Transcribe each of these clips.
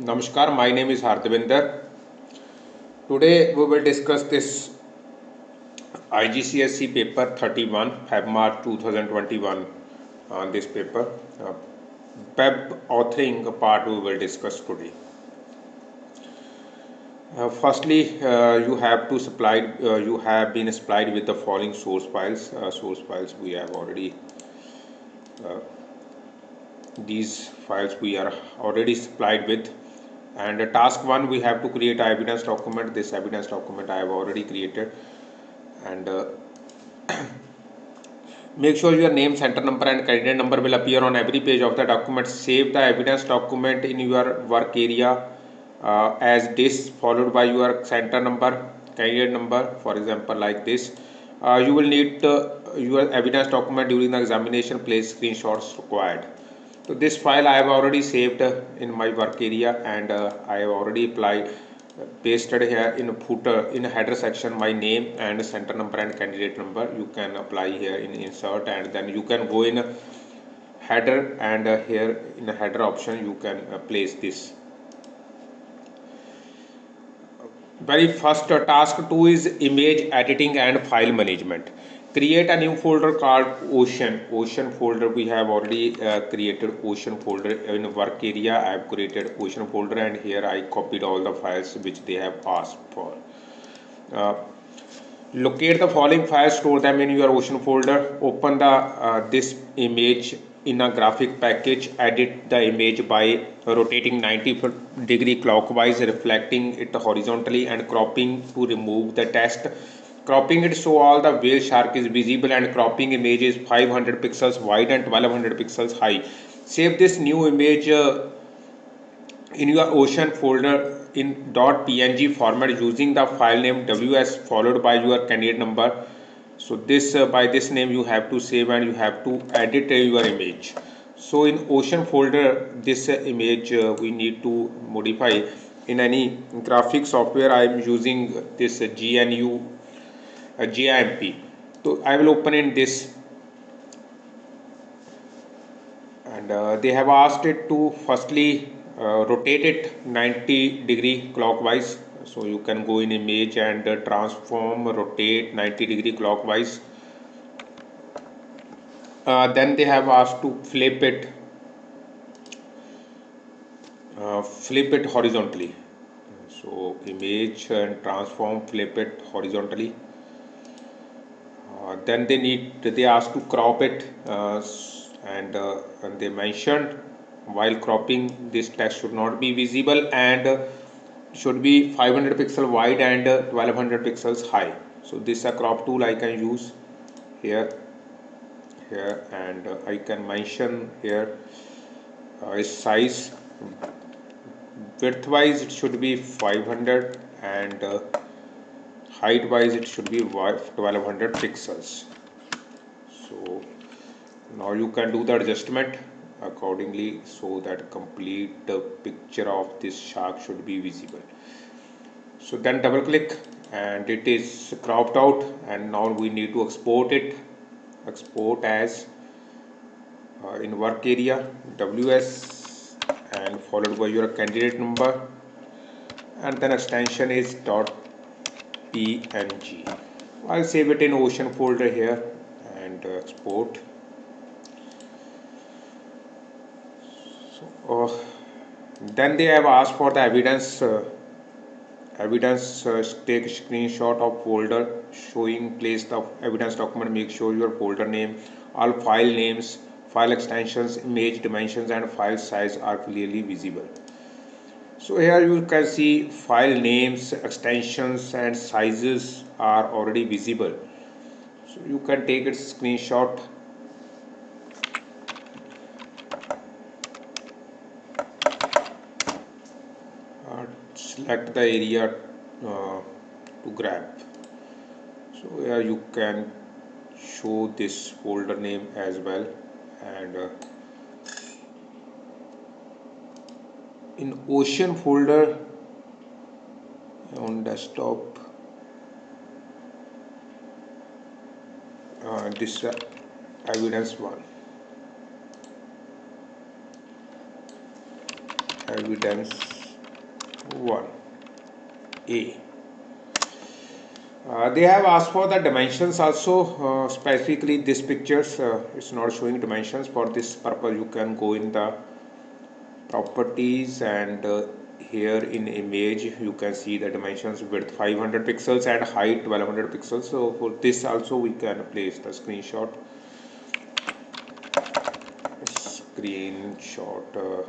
Namaskar, my name is Hardevinder. Today we will discuss this IGCSE paper 31 Feb March 2021 on this paper. Uh, web authoring part we will discuss today. Uh, firstly, uh, you have to supply, uh, you have been supplied with the following source files. Uh, source files we have already these files we are already supplied with and task one we have to create evidence document. This evidence document i have already created. And uh, make sure your name center number and candidate number will appear on every page of the document. Save the evidence document in your work area uh, as this followed by your center number candidate number for example like this. Uh, you will need uh, your evidence document during the examination. Place screenshots required so this file I have already saved in my work area and uh, I have already applied pasted here in footer in header section my name and center number and candidate number. You can apply here in insert and then you can go in header and uh, here in the header option you can uh, place this. Very first task 2 is image editing and file management create a new folder called ocean. Ocean folder we have already uh, created ocean folder in work area. I have created ocean folder and here i copied all the files which they have asked for. Uh, locate the following files store them in your ocean folder. Open the uh, this image in a graphic package. Edit the image by rotating 90 degree clockwise reflecting it horizontally and cropping to remove the text cropping it so all the whale shark is visible and cropping image is 500 pixels wide and 1200 pixels high. Save this new image uh, in your ocean folder in dot .png format using the file name ws followed by your candidate number. So this uh, by this name you have to save and you have to edit uh, your image. So in ocean folder this uh, image uh, we need to modify. In any graphic software i am using this gnu a GIMP. So I will open in this. And uh, they have asked it to firstly uh, rotate it 90 degree clockwise. So you can go in image and uh, transform rotate 90 degree clockwise. Uh, then they have asked to flip it uh, flip it horizontally. So image and transform flip it horizontally then they need they ask to crop it uh, and, uh, and they mentioned while cropping this text should not be visible and should be 500 pixel wide and 1200 pixels high. So this is a crop tool I can use here here and uh, I can mention here uh, size. Width wise it should be 500 and uh, height wise it should be 1200 pixels. So now you can do the adjustment accordingly so that complete picture of this shark should be visible. So then double click and it is cropped out and now we need to export it. Export as uh, in work area ws and followed by your candidate number. And then extension is dot png I'll save it in ocean folder here and uh, export. So uh, then they have asked for the evidence uh, evidence uh, take screenshot of folder showing place the evidence document. Make sure your folder name all file names file extensions image dimensions and file size are clearly visible so here you can see file names extensions and sizes are already visible. So you can take a screenshot. Uh, select the area uh, to grab. So here you can show this folder name as well and uh, in ocean folder on desktop. Uh, this uh, evidence one. Evidence 1 A. Uh, they have asked for the dimensions also uh, specifically this pictures. Uh, it's not showing dimensions for this purpose you can go in the properties and uh, here in image you can see the dimensions width 500 pixels and height 1200 pixels. So for this also we can place the screenshot. Screenshot uh,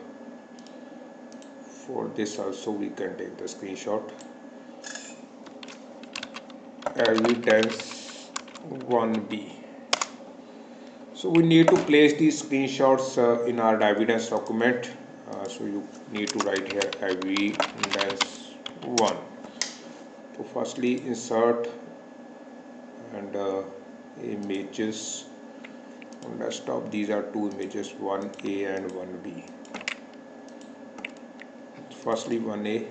for this also we can take the screenshot. Evidence 1b so we need to place these screenshots uh, in our evidence document uh, so you need to write here iv evidence 1 so firstly insert and uh, images. On desktop these are two images 1a and 1b firstly 1a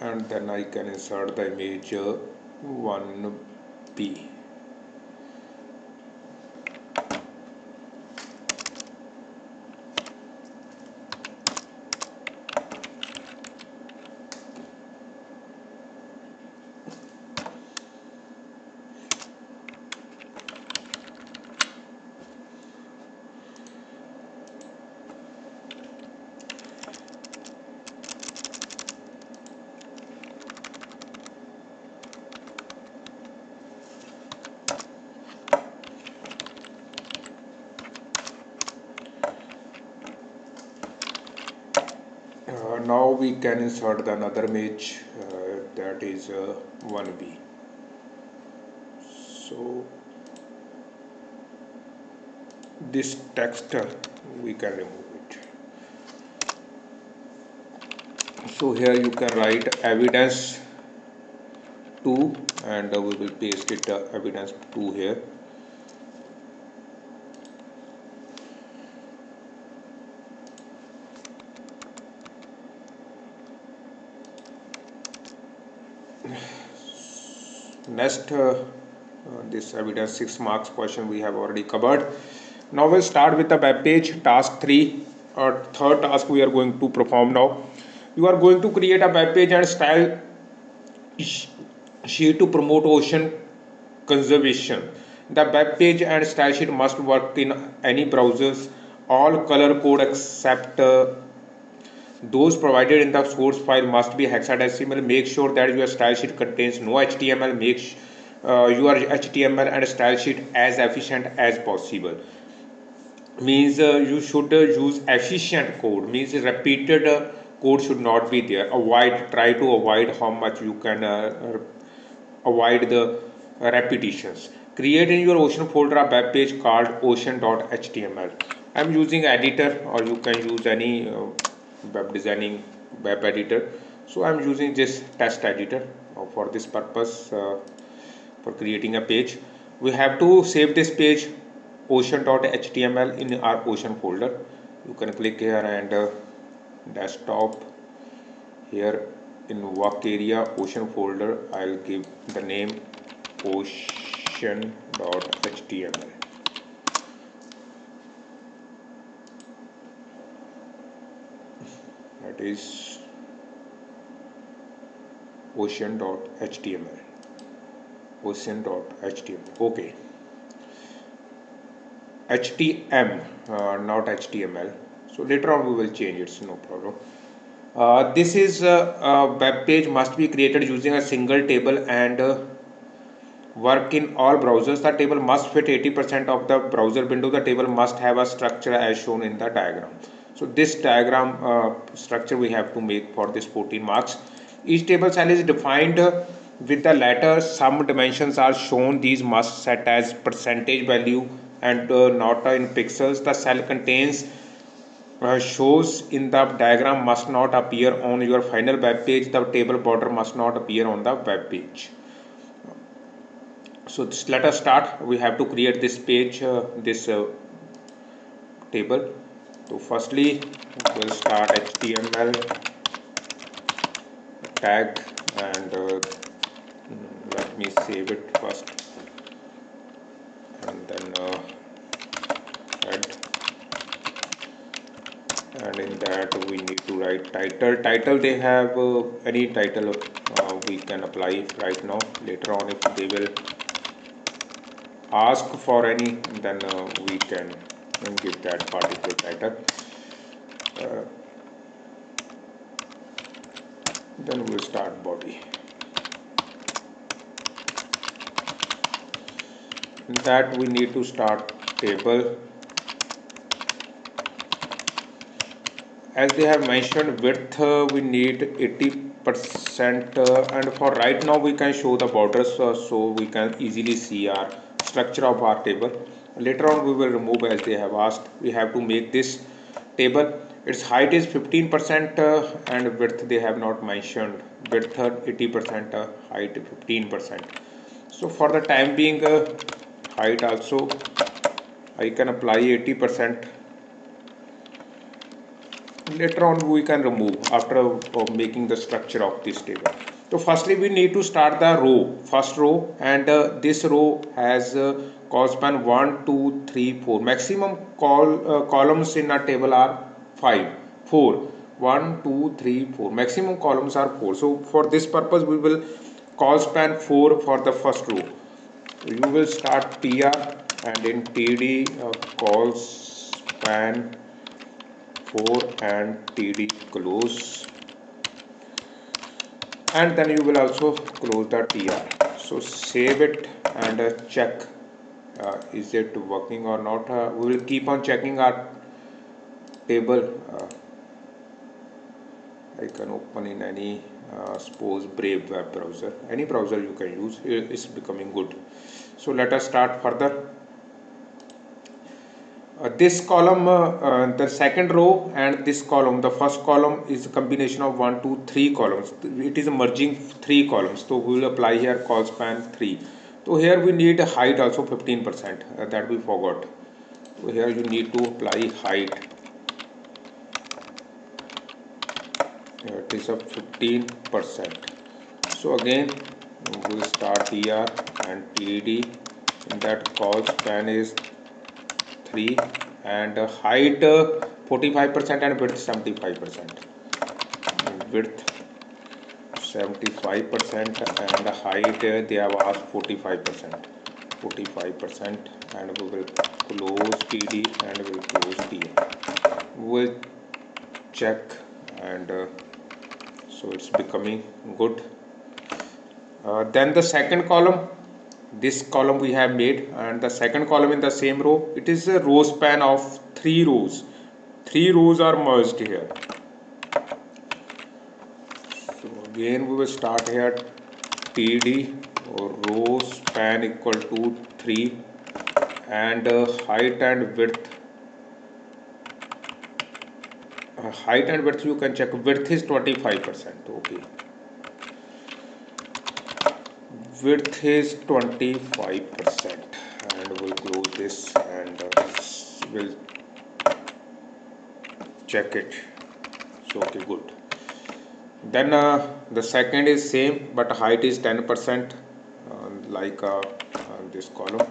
and then I can insert the image 1b we can insert the another image uh, that is uh, 1b so this text uh, we can remove it. So here you can write evidence 2 and uh, we will paste it uh, evidence 2 here next uh, this evidence 6 marks question we have already covered. Now we'll start with the web page task 3 or third task we are going to perform now. You are going to create a web page and style sheet to promote ocean conservation. The web page and style sheet must work in any browsers. All color code except uh, those provided in the source file must be hexadecimal. Make sure that your style sheet contains no html make uh, your html and style sheet as efficient as possible. Means uh, you should uh, use efficient code. Means repeated uh, code should not be there. Avoid try to avoid how much you can uh, avoid the repetitions. Create in your ocean folder a web page called ocean.html i'm using editor or you can use any uh, web designing web editor. So I'm using this test editor uh, for this purpose uh, for creating a page. We have to save this page ocean.html in our ocean folder. You can click here and uh, desktop. Here in work area ocean folder I'll give the name ocean.html that is ocean.html ocean.html okay. Htm uh, not html so later on we will change it so no problem. Uh, this is uh, a web page must be created using a single table and uh, work in all browsers. The table must fit 80% of the browser window. The table must have a structure as shown in the diagram so this diagram uh, structure we have to make for this 14 marks. Each table cell is defined with the letter some dimensions are shown. These must set as percentage value and uh, not in pixels. The cell contains uh, shows in the diagram must not appear on your final web page. The table border must not appear on the web page. So this, let us start. We have to create this page uh, this uh, table so firstly we'll start html tag and uh, let me save it first. And then uh, add. And in that we need to write title. Title they have uh, any title uh, we can apply right now. Later on if they will ask for any then uh, we can give that particular title uh, then we'll start body. In that we need to start table. As they have mentioned width uh, we need 80 percent uh, and for right now we can show the borders uh, so we can easily see our structure of our table later on we will remove as they have asked we have to make this table. Its height is 15 percent uh, and width they have not mentioned. Width 80 percent uh, height 15 percent. So for the time being uh, height also I can apply 80 percent. Later on we can remove after uh, making the structure of this table so firstly we need to start the row first row and uh, this row has uh, col span 1 2 3 4 maximum call uh, columns in a table are 5 4 1 2 3 4 maximum columns are 4 so for this purpose we will col span 4 for the first row. You will start tr and in td uh, col span 4 and td close and then you will also close the tr so save it and uh, check uh, is it working or not. Uh, we will keep on checking our table. Uh, I can open in any uh, suppose Brave web browser. Any browser you can use it's becoming good. So let us start further this column uh, uh, the second row and this column the first column is a combination of one two three columns. It is merging three columns. So we will apply here col span 3 so here we need a height also 15 percent. Uh, that we forgot. So here you need to apply height. It is of 15 percent. So again we will start here and td in that col span is 3 and height 45% and width 75% width 75% and height they have asked 45% 45% and we will close TD and we will close TM we will check and uh, so it's becoming good. Uh, then the second column this column we have made and the second column in the same row it is a row span of three rows. Three rows are merged here. So again we will start here. Td or row span equal to 3 and uh, height and width. Uh, height and width you can check. Width is 25 percent okay width is 25 percent. And we'll close this and uh, we'll check it. So okay good. Then uh, the second is same but height is 10 percent uh, like uh, this column.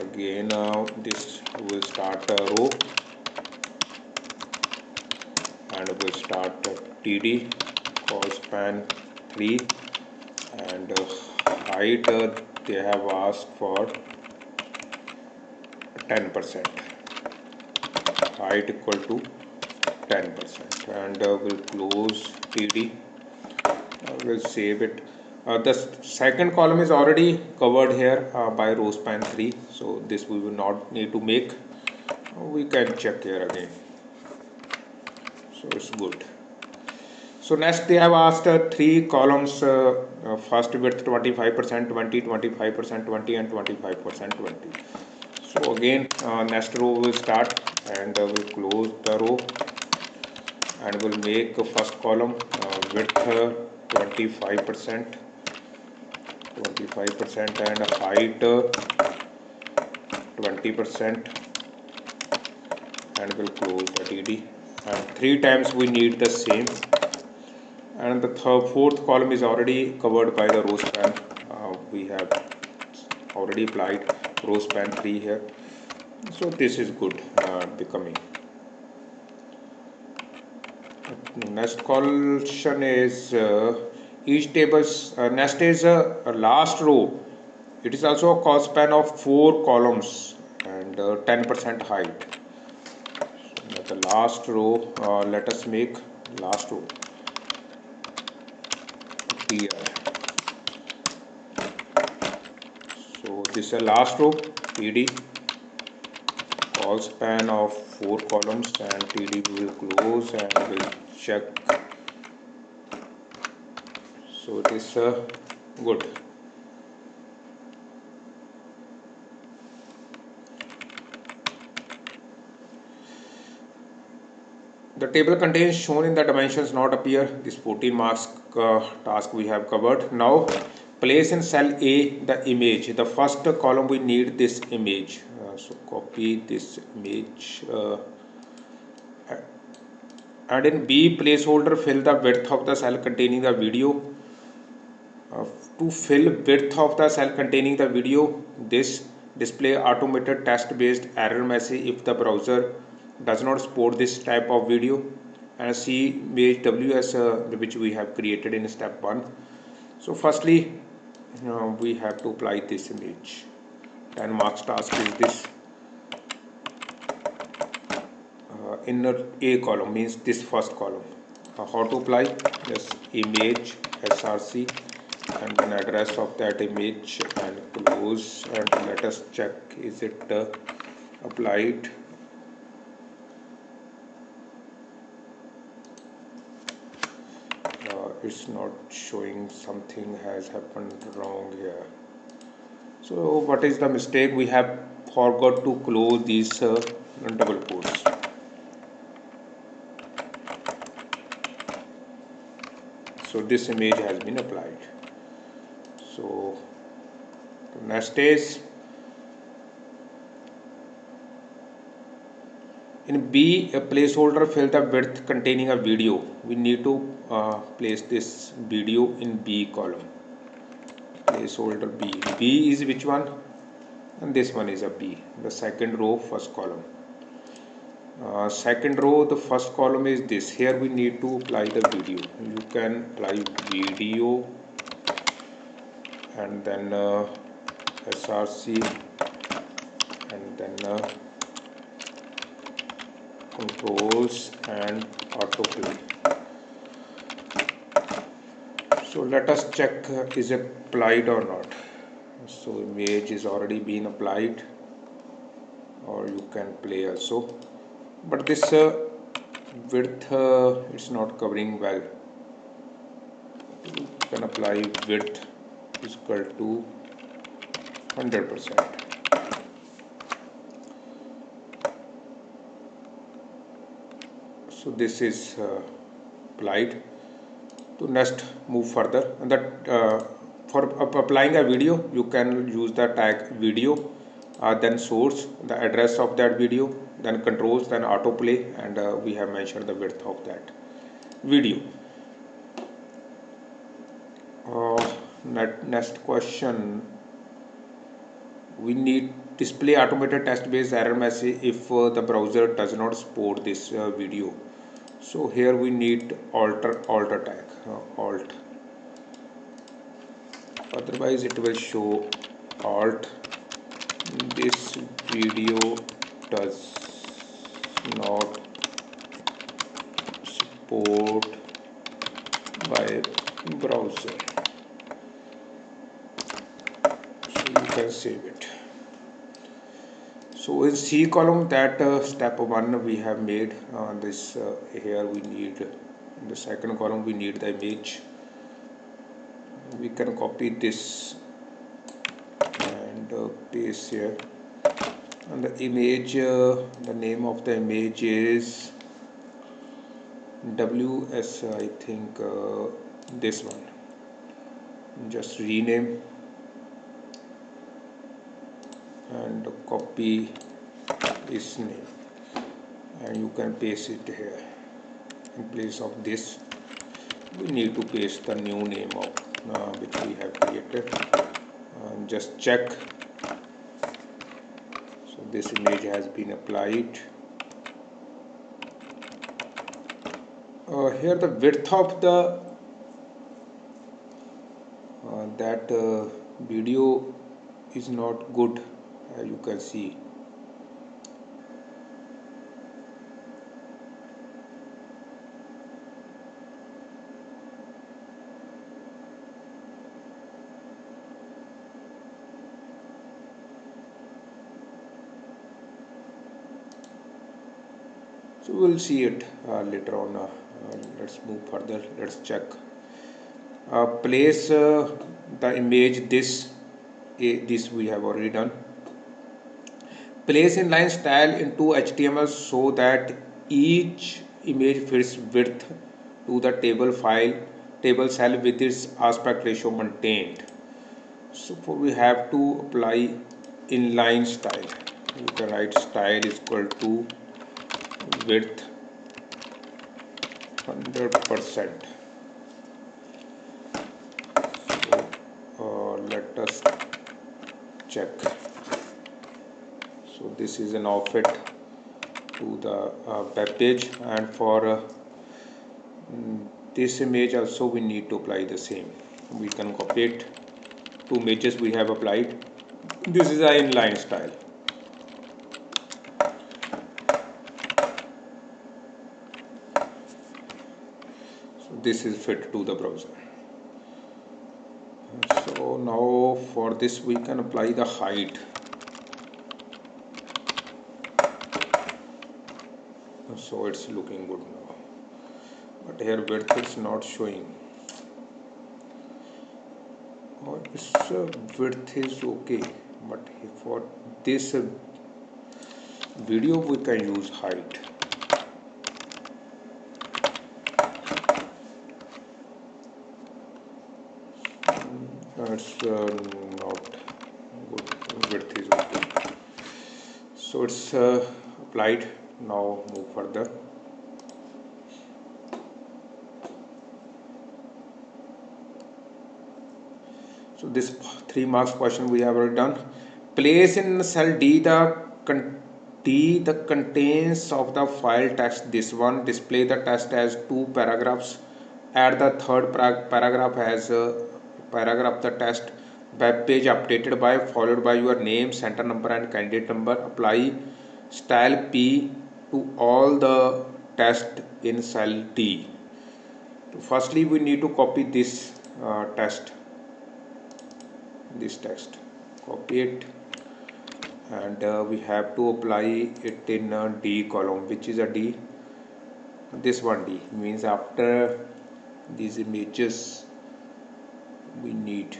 Again uh, this will start a row. And we'll start td col span 3 and height uh, they have asked for 10 percent. Height equal to 10 percent. And uh, we'll close td uh, we'll save it. Uh, the second column is already covered here uh, by row span 3 so this we will not need to make. We can check here again. So it's good so next they have asked uh, three columns, uh, uh, first width 25%, 20, 25%, 20 and 25% 20. So again uh, next row will start and uh, we'll close the row and we'll make first column uh, width 25%, 25% and height 20% and we'll close the TD and three times we need the same and the third, fourth column is already covered by the row span uh, we have already applied row span 3 here. So this is good uh, becoming. Next question is uh, each table's uh, is uh, last row. It is also a col span of four columns and 10% uh, height. So the last row uh, let us make last row here. So this is a last row td col span of four columns and td will close and will check. So it is uh, good the table contains shown in the dimensions not appear. This 14 marks uh, task we have covered. Now place in cell A the image. The first column we need this image. Uh, so copy this image uh, and in B placeholder fill the width of the cell containing the video. Uh, to fill width of the cell containing the video this display automated test based error message if the browser does not support this type of video. And see image ws uh, which we have created in step 1 so firstly uh, we have to apply this image. 10 marks task is this. Uh, inner a column means this first column. Uh, how to apply? Just image src and then address of that image and close and let us check is it uh, applied uh, it's not showing something has happened wrong here. So what is the mistake? We have forgot to close these uh, double quotes so this image has been applied. So next is in B a placeholder fill the width containing a video. We need to uh, place this video in B column. Placeholder B. B is which one? And this one is a B the second row first column. Uh, second row the first column is this. Here we need to apply the video. You can apply video and then uh, SRC and then uh, controls and autoplay so let us check uh, is applied or not. So image is already been applied or you can play also. But this uh, width uh, it's not covering well. You can apply width is equal to 100 percent so this is uh, applied. To next move further. And that uh, for applying a video you can use the tag video uh, then source the address of that video then controls then autoplay and uh, we have mentioned the width of that video. Next question. We need display automated test based error message if uh, the browser does not support this uh, video so here we need alter alt tag uh, alt. Otherwise it will show alt. This video does not support by browser. So you can save it so in C column that uh, step 1 we have made uh, this uh, here we need in the second column we need the image. We can copy this and uh, paste here. And the image uh, the name of the image is WS I think uh, this one. Just rename and copy his name. And you can paste it here. In place of this we need to paste the new name of uh, which we have created. And just check. So this image has been applied. Uh, here the width of the uh, that uh, video is not good you can see. So we'll see it uh, later on uh, let's move further let's check. Uh, place uh, the image this this we have already done place inline style into HTML so that each image fits width to the table file table cell with its aspect ratio maintained. So for we have to apply inline style. You can write style is equal to width 100 percent. So uh, let us check this is an offset to the uh, web page and for uh, mm, this image also we need to apply the same. We can copy it. Two images we have applied. This is a inline style. So this is fit to the browser. So now for this we can apply the height so it's looking good now. But here width is not showing. Or its uh, width is okay but for this uh, video we can use height. That's uh, not good. Width is okay. So it's uh, applied now move further. So this three marks question we have already done. Place in cell D the D the contents of the file text this one display the text as two paragraphs. Add the third paragraph as uh, paragraph the test web page updated by followed by your name center number and candidate number. Apply style p to all the test in cell d so firstly we need to copy this uh, test. This text copy it. And uh, we have to apply it in a D column which is a D. This one D means after these images we need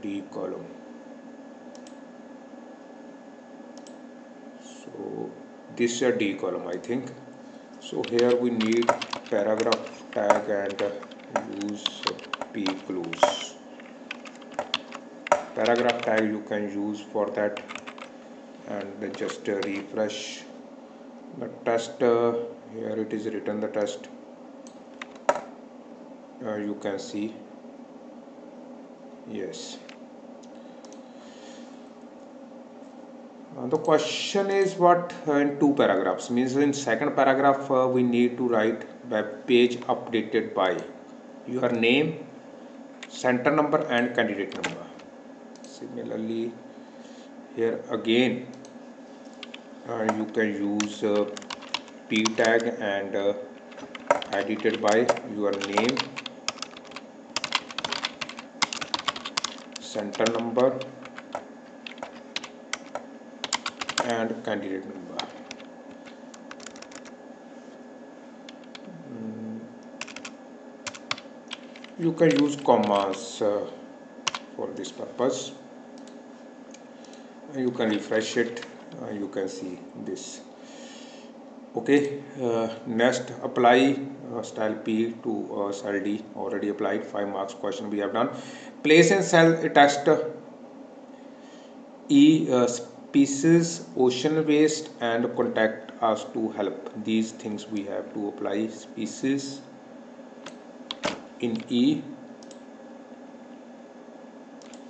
D column. So this is a D column I think. So here we need paragraph tag and use P close paragraph tag you can use for that and just uh, refresh the test uh, here it is written the test. Uh, you can see. Yes uh, the question is what uh, in two paragraphs means in second paragraph uh, we need to write web page updated by your name center number and candidate number. Similarly here again uh, you can use uh, p tag and edited by your name center number and candidate number. Mm. you can use commas uh, for this purpose. You can refresh it uh, you can see this. Okay uh, next apply uh, style p to uh, cell d. Already applied 5 marks question we have done. Place in cell text e species ocean waste and contact us to help. These things we have to apply species in e.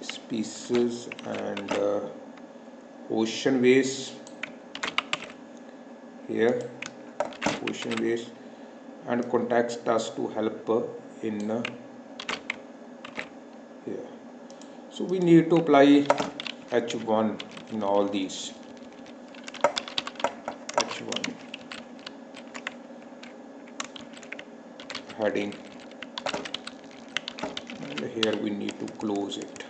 Species and uh, ocean waste. Here ocean waste. And context us to help in uh, here. So we need to apply h1 in all these. H1 heading and here we need to close it.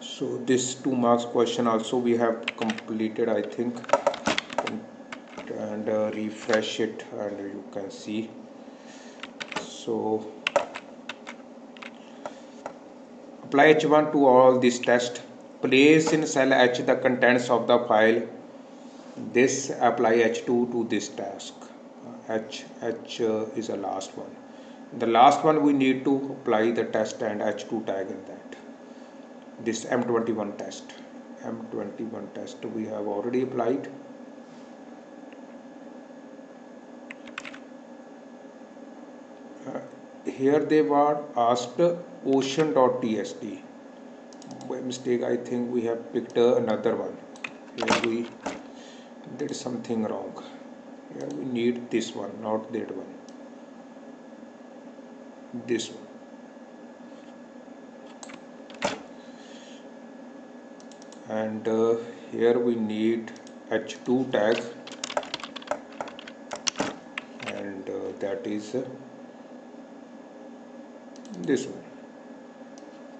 So this two marks question also we have completed I think refresh it and you can see. So apply h1 to all these tests. Place in cell h the contents of the file. This apply h2 to this task. H h uh, is the last one. The last one we need to apply the test and h2 tag in that. This M21 test. M21 test we have already applied uh, here they were asked ocean.txt by mistake I think we have picked another one. Here we did something wrong. Here we need this one not that one. This one. And uh, here we need h2 tag. And uh, that is uh, this one.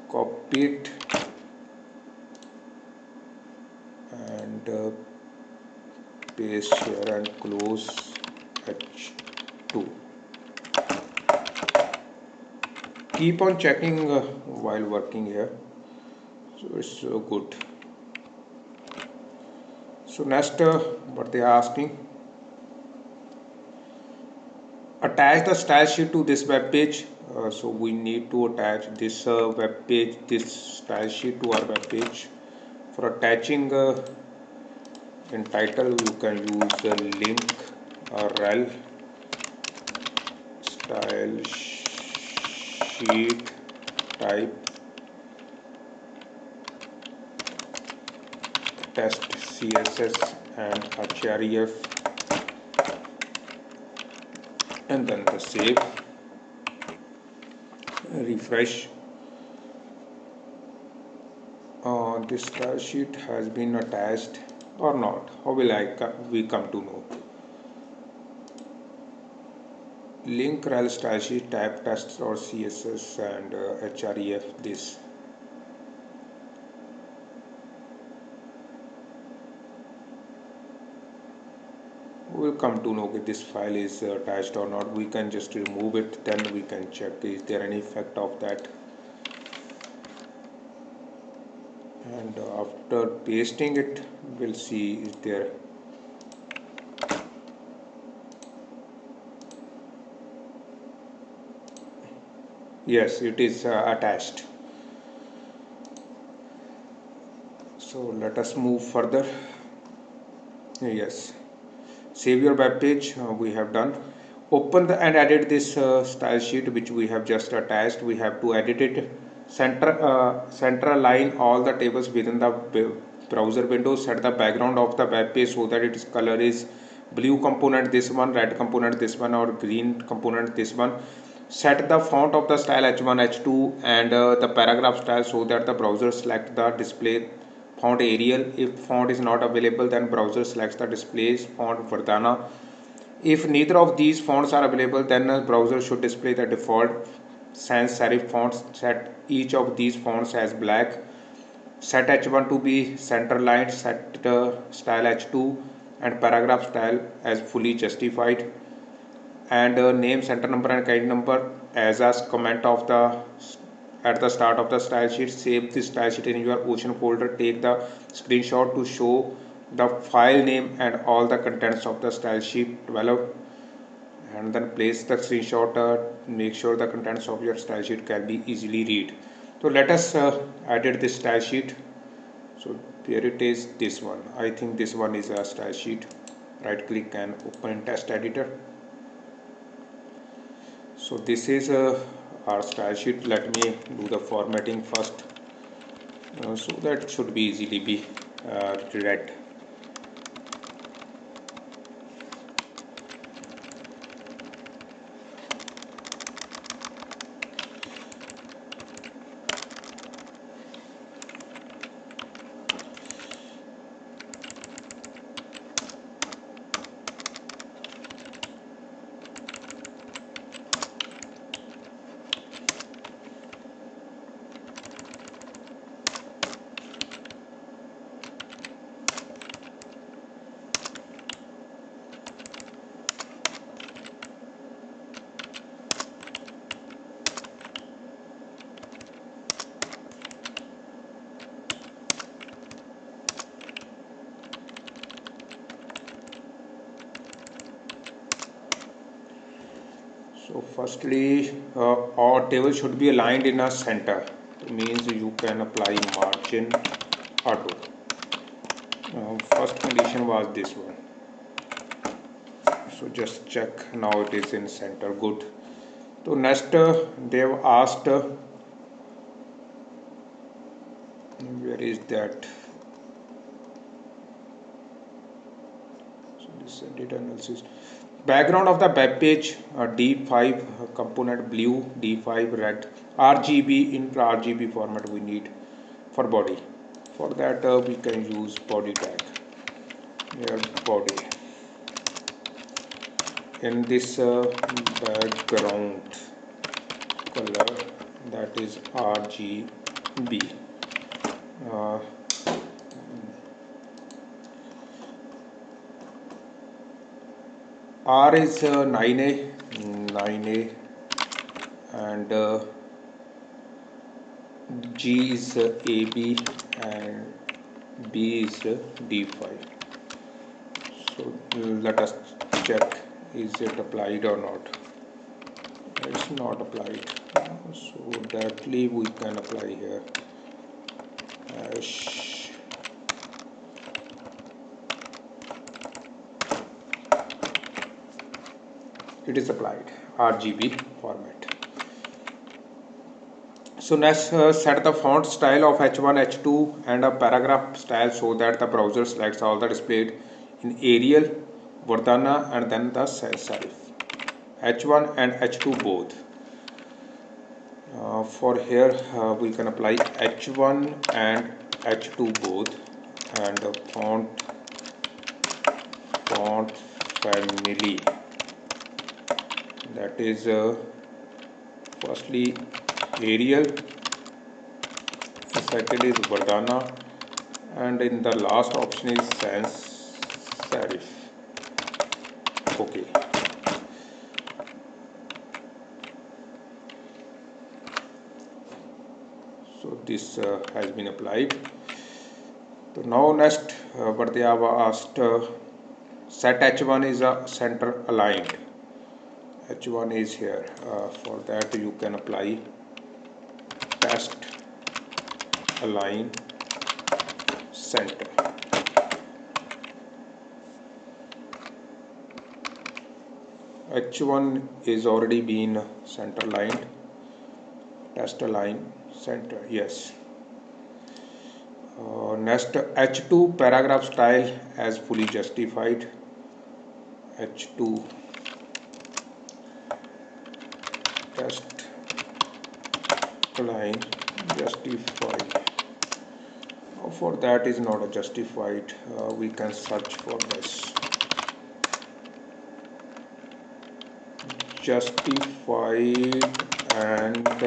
Copy it and uh, paste here and close h2 keep on checking uh, while working here. So it's uh, good. So next uh, what they are asking. Attach the style sheet to this web page uh, so we need to attach this uh, web page this style sheet to our web page. For attaching uh, in title you can use a link rel style sheet type test css and href and then the save refresh uh, this sheet has been attached or not? How will I we come to know? Link rel style sheet type tests or css and uh, href this will come to know if this file is uh, attached or not. We can just remove it then we can check is there any effect of that. And uh, after pasting it we'll see is there. Yes it is uh, attached. So let us move further. Yes save your web page uh, we have done. Open the and edit this uh, style sheet which we have just attached. We have to edit it. Center uh, center align all the tables within the browser window. Set the background of the web page so that its color is blue component this one red component this one or green component this one. Set the font of the style h1 h2 and uh, the paragraph style so that the browser select the display font Arial. If font is not available, then browser selects the displays font Verdana. If neither of these fonts are available, then the browser should display the default sans serif fonts. Set each of these fonts as black. Set H1 to be center line. Set uh, style H2 and paragraph style as fully justified. And uh, name center number and kind number as a comment of the at the start of the style sheet save the style sheet in your ocean folder. Take the screenshot to show the file name and all the contents of the style sheet. Develop and then place the screenshot uh, make sure the contents of your style sheet can be easily read. So let us uh, edit this style sheet. So there it is this one. I think this one is a style sheet. Right click and open test editor. So this is a our style sheet. Let me do the formatting first uh, so that should be easily be uh, read so firstly uh, our table should be aligned in a center. Means you can apply margin auto. First condition was this one. So just check. Now it is in center. Good. So next uh, they've asked uh, where is that? So this is data analysis background of the web page uh, d5 component blue d5 red rgb in rgb format we need for body. For that uh, we can use body tag. Here body. In this uh, background color that is rgb R is uh, 9A, 9A and uh, G is uh, AB and B is uh, D5. So let us check is it applied or not. It's not applied. So directly we can apply here. It is applied RGB format. So next uh, set the font style of H1, H2 and a paragraph style so that the browser selects all the displayed in Arial, Verdana and then the serif. H1 and H2 both. Uh, for here uh, we can apply H1 and H2 both and the font font family that is uh, firstly Arial the second is Verdana and in the last option is sans serif. Okay. So this uh, has been applied. So now next uh, what they have asked uh, set h1 is a center aligned h1 is here. Uh, for that you can apply text align center. H1 is already been center lined text align center yes. Uh, next h2 paragraph style as fully justified. H2 test line justify. For that is not a justified uh, we can search for this. Justified and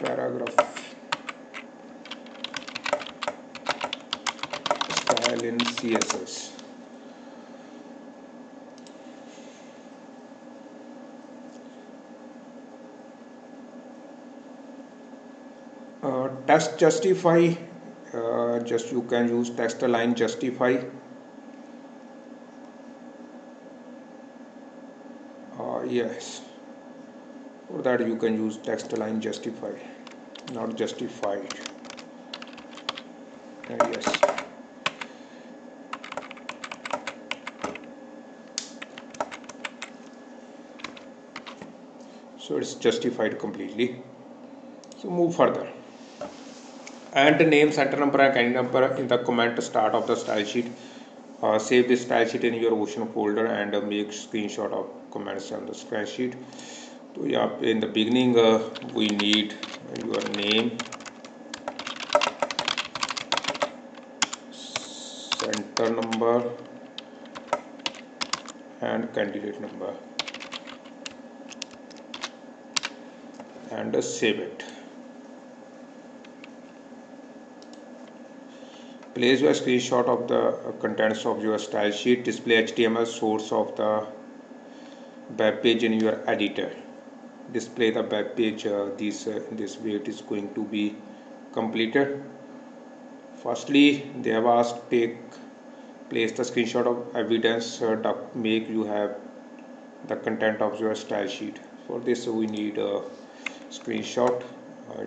paragraph. Style in css uh, text justify uh, just you can use text align justify. Uh, yes. For that you can use text align justify not justified. Uh, yes. So it's justified completely. So move further and the name center number and candidate number in the comment start of the style sheet. Uh, save this style sheet in your ocean folder and uh, make screenshot of comments on the spreadsheet so yeah in the beginning uh, we need your name center number and candidate number. And uh, save it place your screenshot of the contents of your style sheet display html source of the web page in your editor. Display the web page uh, this uh, this way it is going to be completed. Firstly they have asked take place the screenshot of evidence uh, make you have the content of your style sheet. For this we need a screenshot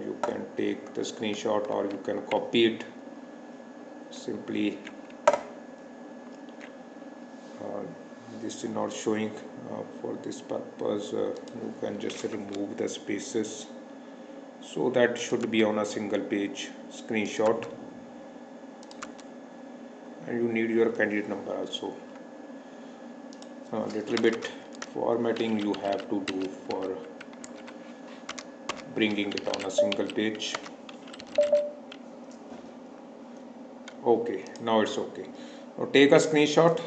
you can take the screenshot or you can copy it simply uh, this is not showing uh, for this purpose uh, you can just remove the spaces. So that should be on a single page screenshot. And you need your candidate number also. A little bit formatting you have to do for bringing it on a single page okay now it's okay. Now take a screenshot.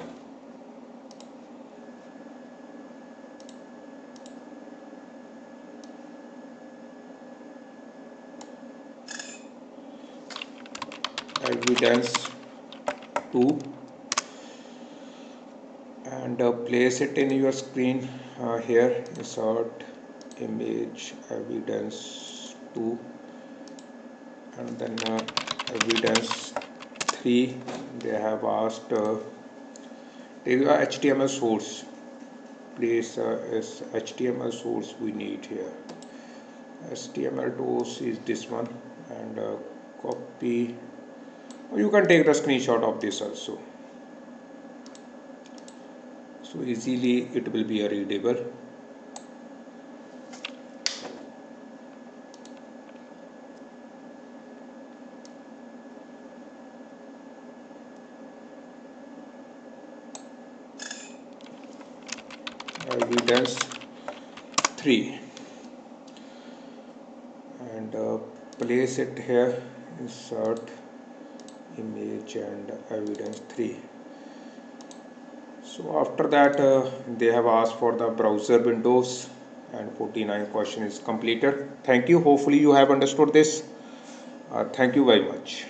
Evidence 2 and uh, place it in your screen uh, here. Insert image evidence 2 and then uh, evidence 3 they have asked uh, HTML source. Place uh, is HTML source we need here. HTML source is this one and uh, copy. You can take the screenshot of this also. So easily it will be a readable evidence 3 and uh, place it here insert image and evidence 3 so after that uh, they have asked for the browser windows and 49 question is completed. Thank you. Hopefully you have understood this. Uh, thank you very much